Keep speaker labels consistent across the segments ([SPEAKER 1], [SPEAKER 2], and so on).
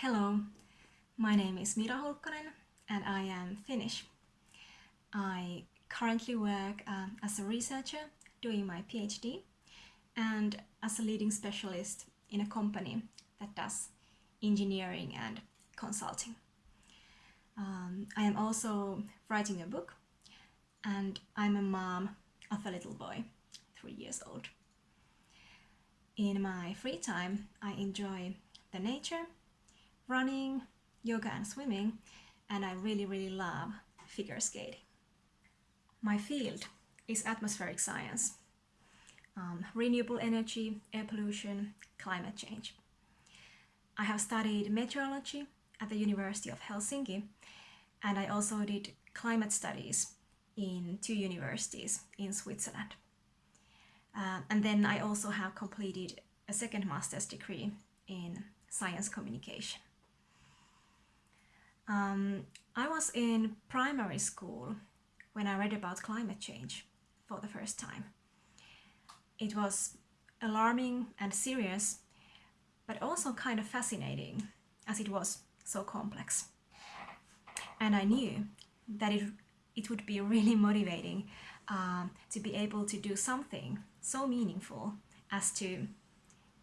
[SPEAKER 1] Hello, my name is Mira Hulkkonen and I am Finnish. I currently work uh, as a researcher doing my PhD and as a leading specialist in a company that does engineering and consulting. Um, I am also writing a book and I'm a mom of a little boy, three years old. In my free time, I enjoy the nature, running, yoga and swimming, and I really, really love figure skating. My field is atmospheric science, um, renewable energy, air pollution, climate change. I have studied meteorology at the University of Helsinki and I also did climate studies in two universities in Switzerland. Uh, and then I also have completed a second master's degree in science communication. Um, I was in primary school when I read about climate change for the first time. It was alarming and serious, but also kind of fascinating as it was so complex. And I knew that it, it would be really motivating um, to be able to do something so meaningful as to,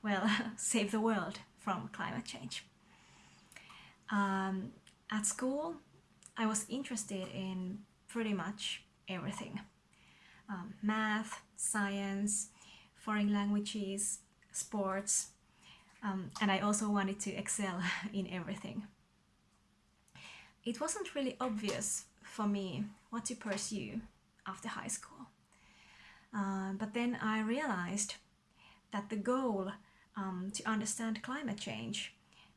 [SPEAKER 1] well, save the world from climate change. Um, at school, I was interested in pretty much everything. Um, math, science, foreign languages, sports, um, and I also wanted to excel in everything. It wasn't really obvious for me what to pursue after high school. Uh, but then I realized that the goal um, to understand climate change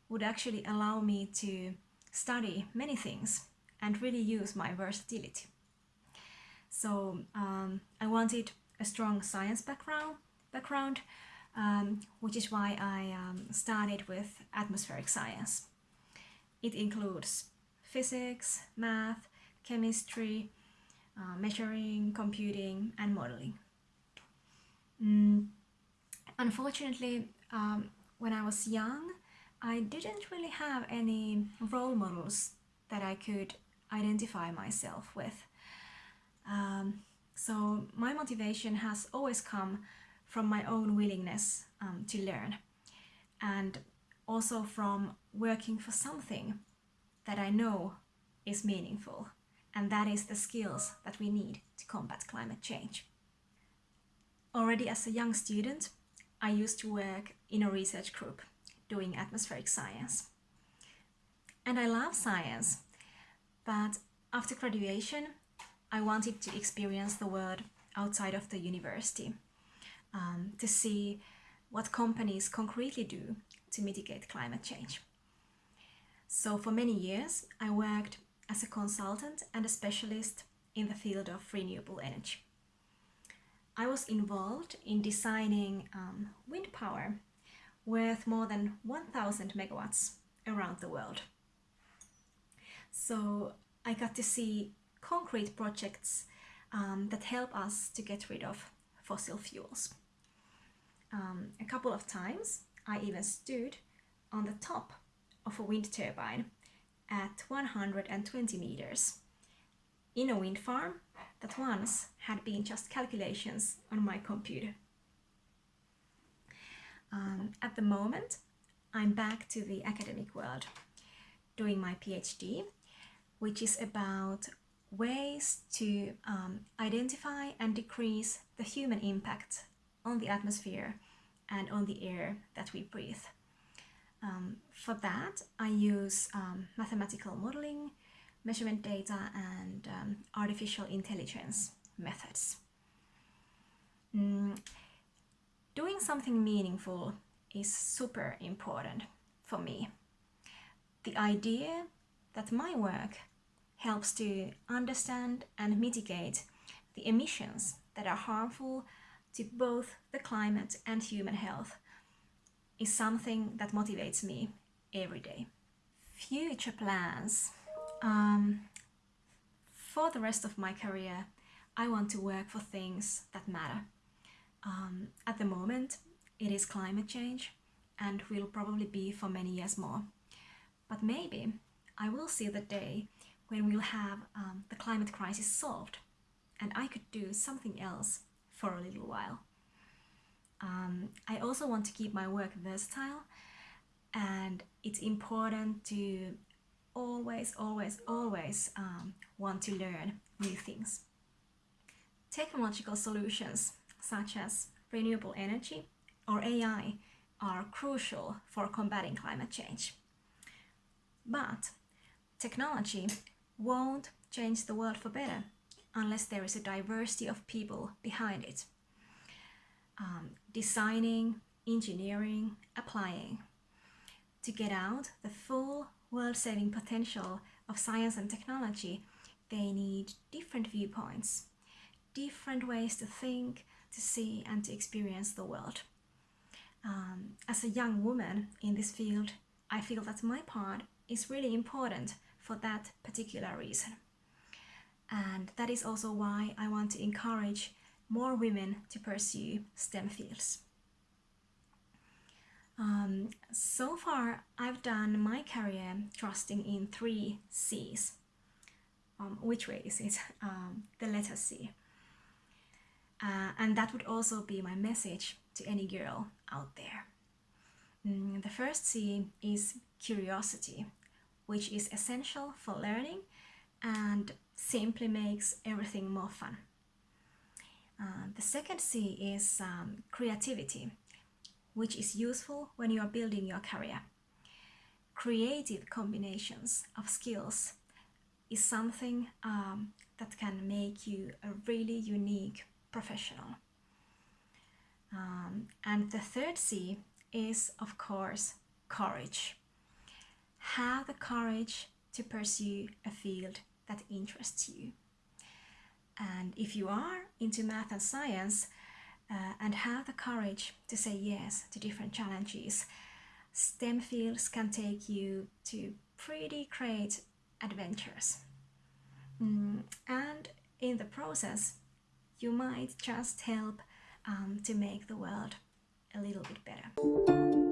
[SPEAKER 1] would actually allow me to study many things and really use my versatility. So um, I wanted a strong science background, background um, which is why I um, started with atmospheric science. It includes physics, math, chemistry, uh, measuring, computing and modeling. Mm. Unfortunately, um, when I was young, I didn't really have any role models that I could identify myself with. Um, so my motivation has always come from my own willingness um, to learn and also from working for something that I know is meaningful and that is the skills that we need to combat climate change. Already as a young student, I used to work in a research group doing atmospheric science. And I love science, but after graduation, I wanted to experience the world outside of the university um, to see what companies concretely do to mitigate climate change. So for many years, I worked as a consultant and a specialist in the field of renewable energy. I was involved in designing um, wind power worth more than 1000 megawatts around the world. So I got to see concrete projects um, that help us to get rid of fossil fuels. Um, a couple of times I even stood on the top of a wind turbine at 120 meters in a wind farm that once had been just calculations on my computer. At the moment, I'm back to the academic world doing my PhD, which is about ways to um, identify and decrease the human impact on the atmosphere and on the air that we breathe. Um, for that, I use um, mathematical modeling, measurement data and um, artificial intelligence methods. Mm, doing something meaningful is super important for me. The idea that my work helps to understand and mitigate the emissions that are harmful to both the climate and human health is something that motivates me every day. Future plans. Um, for the rest of my career, I want to work for things that matter. Um, at the moment, it is climate change and will probably be for many years more. But maybe I will see the day when we'll have um, the climate crisis solved and I could do something else for a little while. Um, I also want to keep my work versatile and it's important to always, always, always um, want to learn new things. Technological solutions such as renewable energy or AI are crucial for combating climate change. But technology won't change the world for better unless there is a diversity of people behind it. Um, designing, engineering, applying. To get out the full world-saving potential of science and technology, they need different viewpoints, different ways to think, to see and to experience the world. Um, as a young woman in this field, I feel that my part is really important for that particular reason. And that is also why I want to encourage more women to pursue STEM fields. Um, so far, I've done my career trusting in three C's. Um, which way is it? Um, the letter C. Uh, and that would also be my message to any girl out there. Mm, the first C is curiosity, which is essential for learning and simply makes everything more fun. Uh, the second C is um, creativity, which is useful when you are building your career. Creative combinations of skills is something um, that can make you a really unique professional. Um, and the third C is, of course, courage. Have the courage to pursue a field that interests you. And if you are into math and science uh, and have the courage to say yes to different challenges, STEM fields can take you to pretty great adventures. Mm, and in the process, you might just help um, to make the world a little bit better.